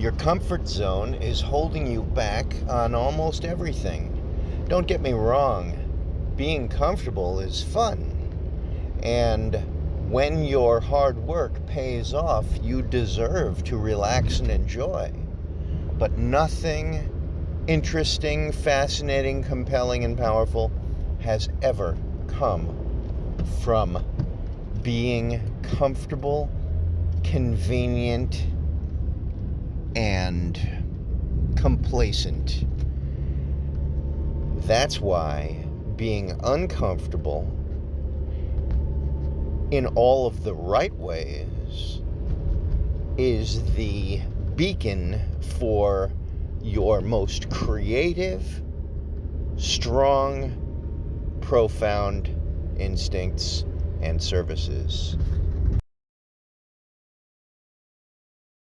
Your comfort zone is holding you back on almost everything. Don't get me wrong, being comfortable is fun. And when your hard work pays off, you deserve to relax and enjoy. But nothing interesting, fascinating, compelling, and powerful has ever come from being comfortable, convenient, and complacent. That's why being uncomfortable in all of the right ways is the beacon for your most creative, strong, profound instincts and services.